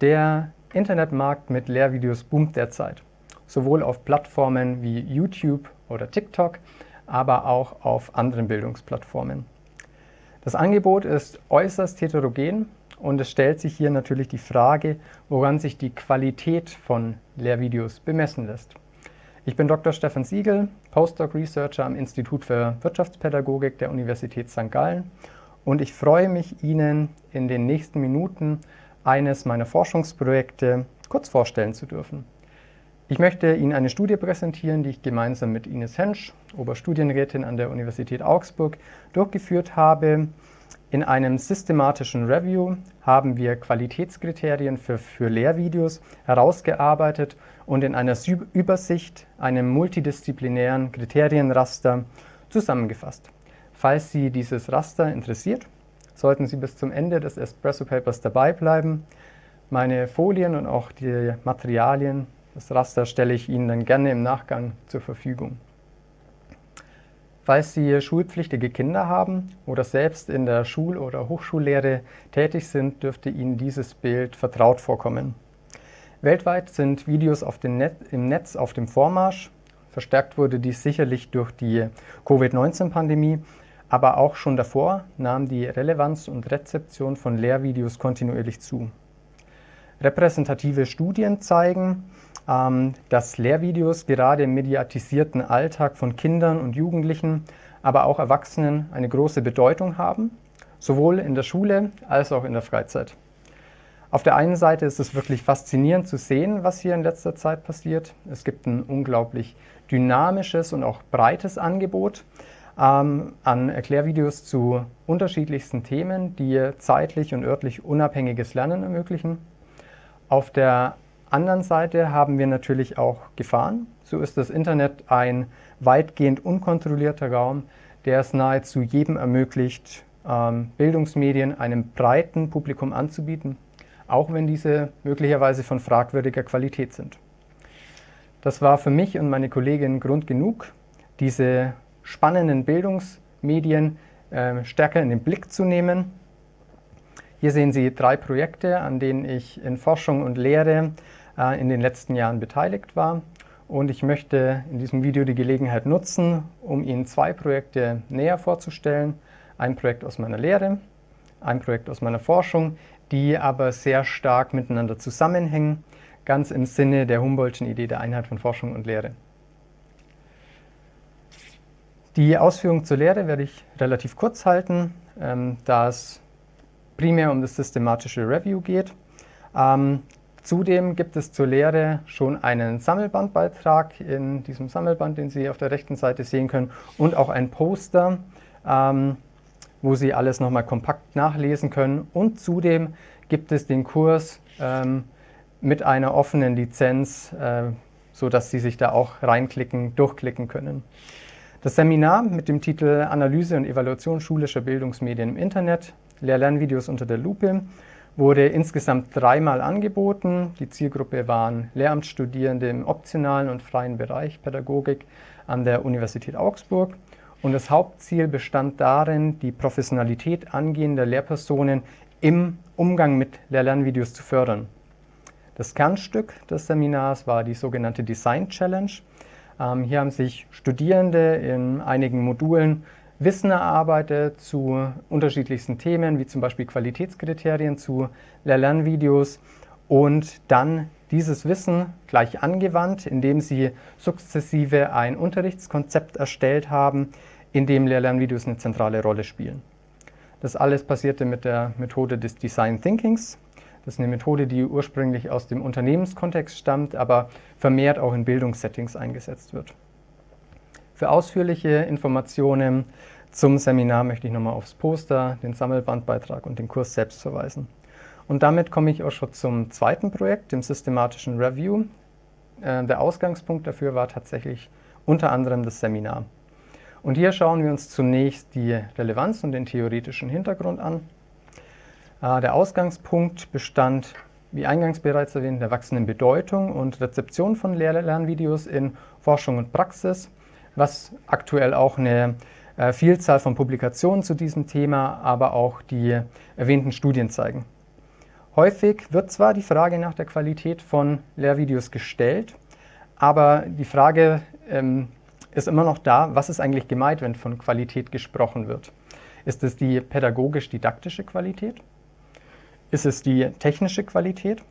Der Internetmarkt mit Lehrvideos boomt derzeit, sowohl auf Plattformen wie YouTube oder TikTok, aber auch auf anderen Bildungsplattformen. Das Angebot ist äußerst heterogen und es stellt sich hier natürlich die Frage, woran sich die Qualität von Lehrvideos bemessen lässt. Ich bin Dr. Stefan Siegel, Postdoc Researcher am Institut für Wirtschaftspädagogik der Universität St. Gallen und ich freue mich, Ihnen in den nächsten Minuten eines meiner Forschungsprojekte kurz vorstellen zu dürfen. Ich möchte Ihnen eine Studie präsentieren, die ich gemeinsam mit Ines Hensch, Oberstudienrätin an der Universität Augsburg, durchgeführt habe. In einem systematischen Review haben wir Qualitätskriterien für, für Lehrvideos herausgearbeitet und in einer Übersicht, einem multidisziplinären Kriterienraster zusammengefasst. Falls Sie dieses Raster interessiert, sollten Sie bis zum Ende des Espresso Papers dabei bleiben. Meine Folien und auch die Materialien, das Raster stelle ich Ihnen dann gerne im Nachgang zur Verfügung. Falls Sie schulpflichtige Kinder haben oder selbst in der Schul- oder Hochschullehre tätig sind, dürfte Ihnen dieses Bild vertraut vorkommen. Weltweit sind Videos Net im Netz auf dem Vormarsch. Verstärkt wurde dies sicherlich durch die Covid-19-Pandemie, aber auch schon davor nahm die Relevanz und Rezeption von Lehrvideos kontinuierlich zu. Repräsentative Studien zeigen, ähm, dass Lehrvideos gerade im mediatisierten Alltag von Kindern und Jugendlichen, aber auch Erwachsenen eine große Bedeutung haben, sowohl in der Schule als auch in der Freizeit. Auf der einen Seite ist es wirklich faszinierend zu sehen, was hier in letzter Zeit passiert. Es gibt ein unglaublich dynamisches und auch breites Angebot ähm, an Erklärvideos zu unterschiedlichsten Themen, die zeitlich und örtlich unabhängiges Lernen ermöglichen. Auf der anderen Seite haben wir natürlich auch Gefahren. So ist das Internet ein weitgehend unkontrollierter Raum, der es nahezu jedem ermöglicht, ähm, Bildungsmedien einem breiten Publikum anzubieten, auch wenn diese möglicherweise von fragwürdiger Qualität sind. Das war für mich und meine Kollegin Grund genug, diese spannenden Bildungsmedien äh, stärker in den Blick zu nehmen. Hier sehen Sie drei Projekte, an denen ich in Forschung und Lehre äh, in den letzten Jahren beteiligt war. Und ich möchte in diesem Video die Gelegenheit nutzen, um Ihnen zwei Projekte näher vorzustellen. Ein Projekt aus meiner Lehre, ein Projekt aus meiner Forschung, die aber sehr stark miteinander zusammenhängen, ganz im Sinne der Humboldtschen Idee der Einheit von Forschung und Lehre. Die Ausführungen zur Lehre werde ich relativ kurz halten, ähm, da es primär um das systematische Review geht. Ähm, zudem gibt es zur Lehre schon einen Sammelbandbeitrag in diesem Sammelband, den Sie auf der rechten Seite sehen können, und auch ein Poster, ähm, wo Sie alles nochmal kompakt nachlesen können. Und zudem gibt es den Kurs ähm, mit einer offenen Lizenz, äh, sodass Sie sich da auch reinklicken, durchklicken können. Das Seminar mit dem Titel Analyse und Evaluation schulischer Bildungsmedien im Internet, Lehr-Lernvideos unter der Lupe, wurde insgesamt dreimal angeboten. Die Zielgruppe waren Lehramtsstudierende im optionalen und freien Bereich Pädagogik an der Universität Augsburg. Und das Hauptziel bestand darin, die Professionalität angehender Lehrpersonen im Umgang mit Lehr-Lernvideos zu fördern. Das Kernstück des Seminars war die sogenannte Design Challenge. Ähm, hier haben sich Studierende in einigen Modulen Wissen erarbeitet zu unterschiedlichsten Themen, wie zum Beispiel Qualitätskriterien zu Lehr-Lernvideos und dann dieses Wissen gleich angewandt, indem sie sukzessive ein Unterrichtskonzept erstellt haben, in dem Lehr-Lernvideos eine zentrale Rolle spielen. Das alles passierte mit der Methode des Design Thinkings. Das ist eine Methode, die ursprünglich aus dem Unternehmenskontext stammt, aber vermehrt auch in Bildungssettings eingesetzt wird. Für ausführliche Informationen zum Seminar möchte ich nochmal aufs Poster, den Sammelbandbeitrag und den Kurs selbst verweisen. Und damit komme ich auch schon zum zweiten Projekt, dem systematischen Review. Äh, der Ausgangspunkt dafür war tatsächlich unter anderem das Seminar. Und hier schauen wir uns zunächst die Relevanz und den theoretischen Hintergrund an. Äh, der Ausgangspunkt bestand, wie eingangs bereits erwähnt, der wachsenden Bedeutung und Rezeption von Lehr Lernvideos in Forschung und Praxis, was aktuell auch eine äh, Vielzahl von Publikationen zu diesem Thema, aber auch die erwähnten Studien zeigen. Häufig wird zwar die Frage nach der Qualität von Lehrvideos gestellt, aber die Frage ähm, ist immer noch da, was ist eigentlich gemeint, wenn von Qualität gesprochen wird. Ist es die pädagogisch-didaktische Qualität? Ist es die technische Qualität?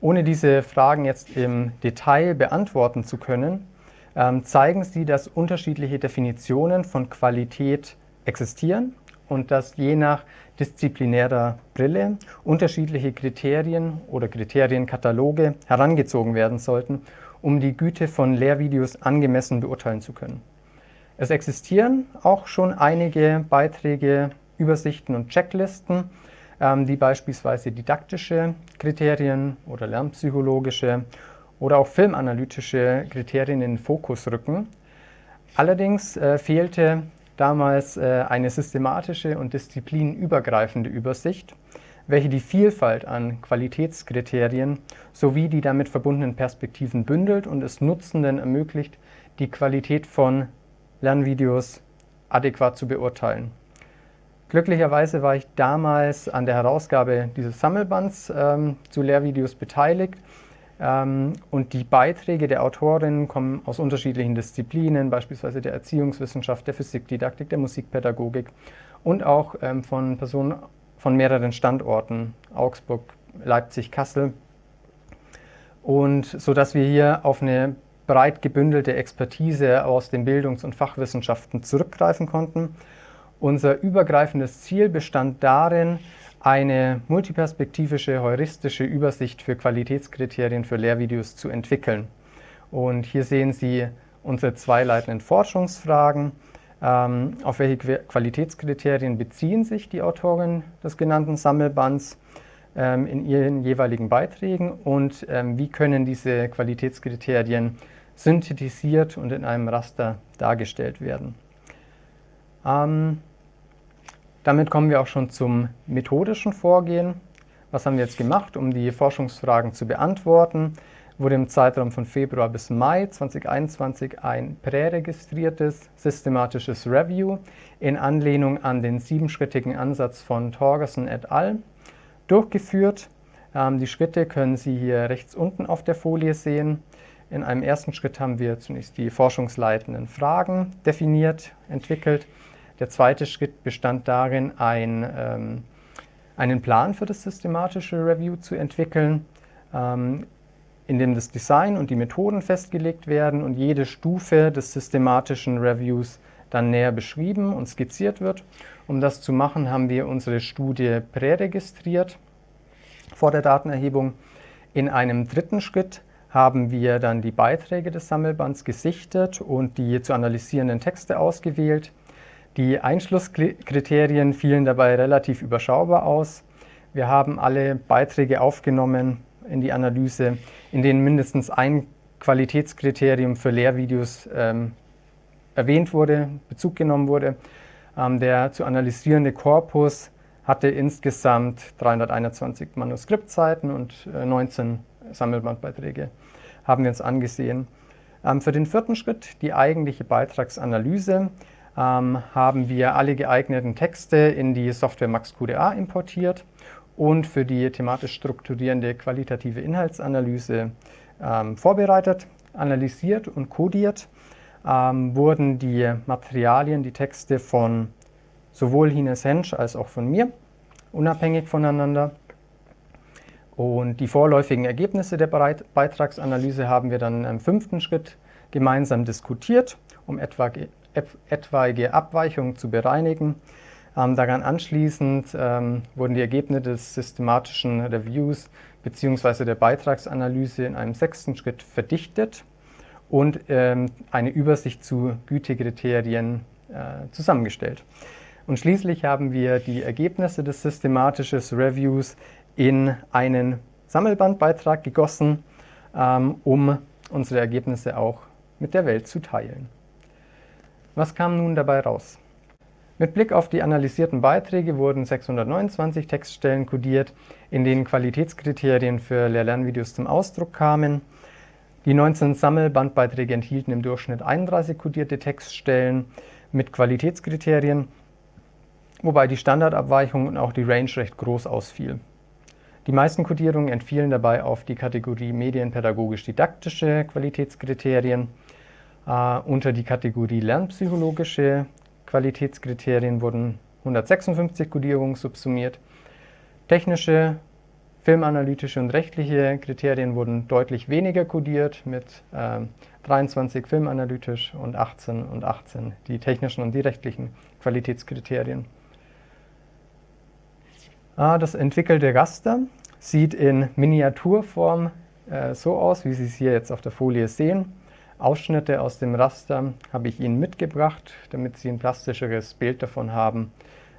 Ohne diese Fragen jetzt im Detail beantworten zu können, ähm, zeigen sie, dass unterschiedliche Definitionen von Qualität existieren und dass je nach disziplinärer Brille unterschiedliche Kriterien oder Kriterienkataloge herangezogen werden sollten, um die Güte von Lehrvideos angemessen beurteilen zu können. Es existieren auch schon einige Beiträge, Übersichten und Checklisten, ähm, die beispielsweise didaktische Kriterien oder lernpsychologische oder auch filmanalytische Kriterien in den Fokus rücken. Allerdings äh, fehlte damals äh, eine systematische und disziplinübergreifende Übersicht, welche die Vielfalt an Qualitätskriterien sowie die damit verbundenen Perspektiven bündelt und es Nutzenden ermöglicht, die Qualität von Lernvideos adäquat zu beurteilen. Glücklicherweise war ich damals an der Herausgabe dieses Sammelbands ähm, zu Lehrvideos beteiligt ähm, und die Beiträge der Autorinnen kommen aus unterschiedlichen Disziplinen, beispielsweise der Erziehungswissenschaft, der Physikdidaktik, der Musikpädagogik und auch ähm, von Personen von mehreren Standorten, Augsburg, Leipzig, Kassel. Und so dass wir hier auf eine breit gebündelte Expertise aus den Bildungs- und Fachwissenschaften zurückgreifen konnten. Unser übergreifendes Ziel bestand darin, eine multiperspektivische, heuristische Übersicht für Qualitätskriterien für Lehrvideos zu entwickeln. Und hier sehen Sie unsere zwei leitenden Forschungsfragen. Ähm, auf welche Qualitätskriterien beziehen sich die Autoren des genannten Sammelbands ähm, in ihren jeweiligen Beiträgen und ähm, wie können diese Qualitätskriterien synthetisiert und in einem Raster dargestellt werden. Ähm, damit kommen wir auch schon zum methodischen Vorgehen. Was haben wir jetzt gemacht, um die Forschungsfragen zu beantworten? Wurde im Zeitraum von Februar bis Mai 2021 ein präregistriertes systematisches Review in Anlehnung an den siebenschrittigen Ansatz von Torgerson et al. durchgeführt. Ähm, die Schritte können Sie hier rechts unten auf der Folie sehen. In einem ersten Schritt haben wir zunächst die forschungsleitenden Fragen definiert, entwickelt. Der zweite Schritt bestand darin, ein, ähm, einen Plan für das systematische Review zu entwickeln, ähm, in dem das Design und die Methoden festgelegt werden und jede Stufe des systematischen Reviews dann näher beschrieben und skizziert wird. Um das zu machen, haben wir unsere Studie präregistriert vor der Datenerhebung. In einem dritten Schritt haben wir dann die Beiträge des Sammelbands gesichtet und die zu analysierenden Texte ausgewählt. Die Einschlusskriterien fielen dabei relativ überschaubar aus. Wir haben alle Beiträge aufgenommen in die Analyse, in denen mindestens ein Qualitätskriterium für Lehrvideos ähm, erwähnt wurde, Bezug genommen wurde. Ähm, der zu analysierende Korpus hatte insgesamt 321 Manuskriptseiten und äh, 19 Sammelbandbeiträge haben wir uns angesehen. Ähm, für den vierten Schritt, die eigentliche Beitragsanalyse, ähm, haben wir alle geeigneten Texte in die Software MaxQDA importiert und für die thematisch strukturierende qualitative Inhaltsanalyse ähm, vorbereitet, analysiert und codiert ähm, wurden die Materialien, die Texte von sowohl Hines Hensch als auch von mir unabhängig voneinander. Und die vorläufigen Ergebnisse der Beitragsanalyse haben wir dann im fünften Schritt gemeinsam diskutiert, um etwa etwaige Abweichungen zu bereinigen. Ähm, daran anschließend ähm, wurden die Ergebnisse des systematischen Reviews bzw. der Beitragsanalyse in einem sechsten Schritt verdichtet und ähm, eine Übersicht zu Gütekriterien äh, zusammengestellt. Und schließlich haben wir die Ergebnisse des systematischen Reviews in einen Sammelbandbeitrag gegossen, ähm, um unsere Ergebnisse auch mit der Welt zu teilen. Was kam nun dabei raus? Mit Blick auf die analysierten Beiträge wurden 629 Textstellen kodiert, in denen Qualitätskriterien für Lehr-Lernvideos zum Ausdruck kamen. Die 19 Sammelbandbeiträge enthielten im Durchschnitt 31 kodierte Textstellen mit Qualitätskriterien, wobei die Standardabweichung und auch die Range recht groß ausfiel. Die meisten Codierungen entfielen dabei auf die Kategorie medienpädagogisch-didaktische Qualitätskriterien. Äh, unter die Kategorie lernpsychologische Qualitätskriterien wurden 156 Codierungen subsumiert. Technische, filmanalytische und rechtliche Kriterien wurden deutlich weniger codiert mit äh, 23 filmanalytisch und 18 und 18 die technischen und die rechtlichen Qualitätskriterien. Ah, das entwickelte Raster sieht in Miniaturform äh, so aus, wie Sie es hier jetzt auf der Folie sehen. Ausschnitte aus dem Raster habe ich Ihnen mitgebracht, damit Sie ein plastischeres Bild davon haben,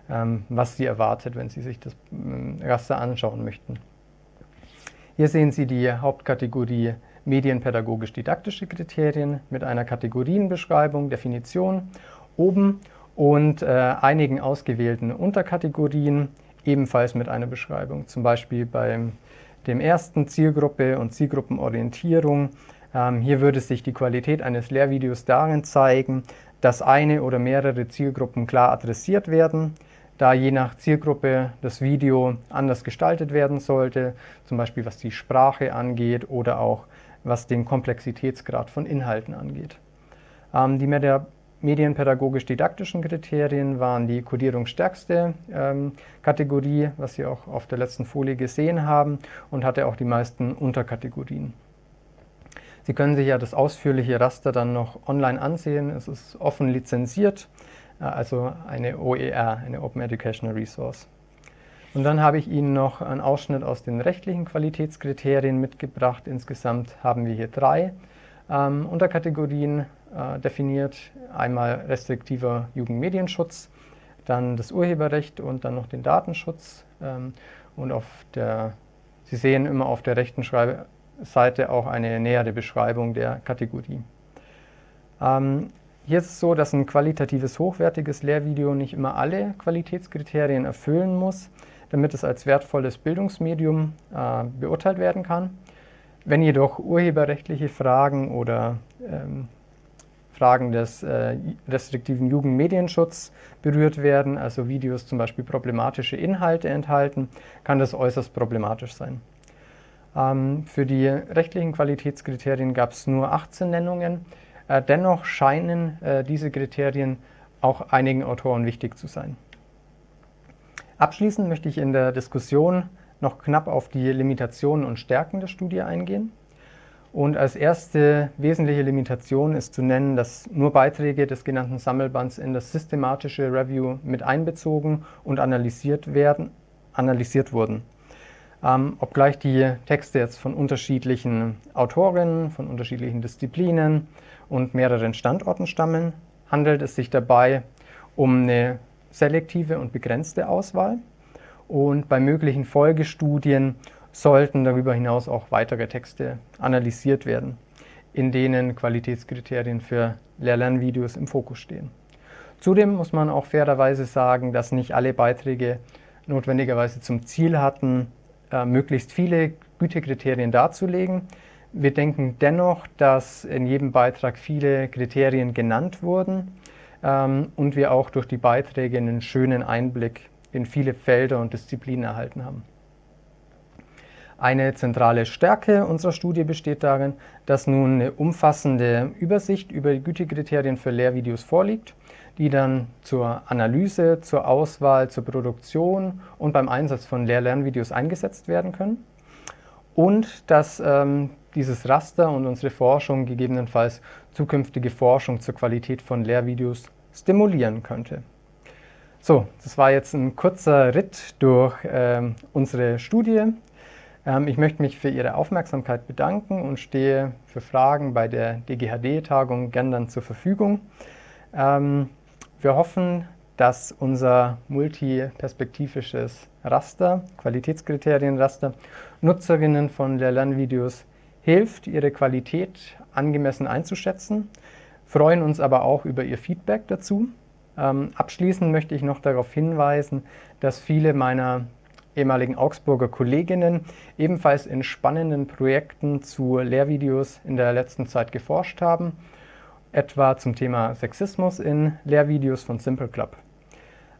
ähm, was Sie erwartet, wenn Sie sich das ähm, Raster anschauen möchten. Hier sehen Sie die Hauptkategorie medienpädagogisch-didaktische Kriterien mit einer Kategorienbeschreibung, Definition oben und äh, einigen ausgewählten Unterkategorien, ebenfalls mit einer Beschreibung. Zum Beispiel bei dem ersten Zielgruppe und Zielgruppenorientierung. Ähm, hier würde sich die Qualität eines Lehrvideos darin zeigen, dass eine oder mehrere Zielgruppen klar adressiert werden, da je nach Zielgruppe das Video anders gestaltet werden sollte, zum Beispiel was die Sprache angeht oder auch was den Komplexitätsgrad von Inhalten angeht. Ähm, die medienpädagogisch-didaktischen Kriterien waren die kodierungsstärkste ähm, Kategorie, was Sie auch auf der letzten Folie gesehen haben, und hatte auch die meisten Unterkategorien. Sie können sich ja das ausführliche Raster dann noch online ansehen. Es ist offen lizenziert, äh, also eine OER, eine Open Educational Resource. Und dann habe ich Ihnen noch einen Ausschnitt aus den rechtlichen Qualitätskriterien mitgebracht. Insgesamt haben wir hier drei ähm, Unterkategorien äh, definiert. Einmal restriktiver Jugendmedienschutz, dann das Urheberrecht und dann noch den Datenschutz. Ähm, und auf der, Sie sehen immer auf der rechten Seite auch eine nähere Beschreibung der Kategorie. Ähm, hier ist es so, dass ein qualitatives, hochwertiges Lehrvideo nicht immer alle Qualitätskriterien erfüllen muss, damit es als wertvolles Bildungsmedium äh, beurteilt werden kann. Wenn jedoch urheberrechtliche Fragen oder ähm, Fragen des äh, restriktiven Jugendmedienschutz berührt werden, also Videos zum Beispiel problematische Inhalte enthalten, kann das äußerst problematisch sein. Ähm, für die rechtlichen Qualitätskriterien gab es nur 18 Nennungen. Äh, dennoch scheinen äh, diese Kriterien auch einigen Autoren wichtig zu sein. Abschließend möchte ich in der Diskussion noch knapp auf die Limitationen und Stärken der Studie eingehen. Und als erste wesentliche Limitation ist zu nennen, dass nur Beiträge des genannten Sammelbands in das systematische Review mit einbezogen und analysiert, werden, analysiert wurden. Ähm, obgleich die Texte jetzt von unterschiedlichen Autorinnen, von unterschiedlichen Disziplinen und mehreren Standorten stammen, handelt es sich dabei um eine selektive und begrenzte Auswahl. Und bei möglichen Folgestudien sollten darüber hinaus auch weitere Texte analysiert werden, in denen Qualitätskriterien für Lehr-Lernvideos im Fokus stehen. Zudem muss man auch fairerweise sagen, dass nicht alle Beiträge notwendigerweise zum Ziel hatten, äh, möglichst viele Gütekriterien darzulegen. Wir denken dennoch, dass in jedem Beitrag viele Kriterien genannt wurden ähm, und wir auch durch die Beiträge einen schönen Einblick in viele Felder und Disziplinen erhalten haben. Eine zentrale Stärke unserer Studie besteht darin, dass nun eine umfassende Übersicht über die Gütekriterien für Lehrvideos vorliegt, die dann zur Analyse, zur Auswahl, zur Produktion und beim Einsatz von Lehr-Lernvideos eingesetzt werden können. Und dass ähm, dieses Raster und unsere Forschung gegebenenfalls zukünftige Forschung zur Qualität von Lehrvideos stimulieren könnte. So, das war jetzt ein kurzer Ritt durch ähm, unsere Studie. Ähm, ich möchte mich für Ihre Aufmerksamkeit bedanken und stehe für Fragen bei der DGHD-Tagung gern dann zur Verfügung. Ähm, wir hoffen, dass unser multiperspektivisches Raster, Qualitätskriterienraster, Nutzerinnen von Lehr-Lernvideos hilft, ihre Qualität angemessen einzuschätzen, freuen uns aber auch über Ihr Feedback dazu. Ähm, abschließend möchte ich noch darauf hinweisen, dass viele meiner ehemaligen Augsburger Kolleginnen ebenfalls in spannenden Projekten zu Lehrvideos in der letzten Zeit geforscht haben, etwa zum Thema Sexismus in Lehrvideos von Simple Club.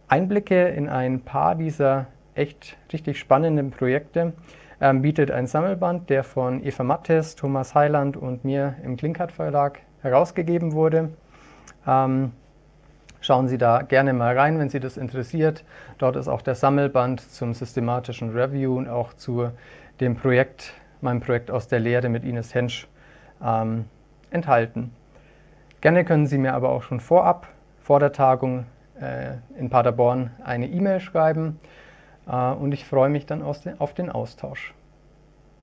Einblicke in ein paar dieser echt richtig spannenden Projekte. Ähm, bietet ein Sammelband, der von Eva Mattes, Thomas Heiland und mir im Klinkert Verlag herausgegeben wurde. Ähm, schauen Sie da gerne mal rein, wenn Sie das interessiert. Dort ist auch der Sammelband zum systematischen Review und auch zu dem Projekt, meinem Projekt aus der Lehre mit Ines Hensch ähm, enthalten. Gerne können Sie mir aber auch schon vorab, vor der Tagung äh, in Paderborn, eine E-Mail schreiben äh, und ich freue mich dann auf den Austausch.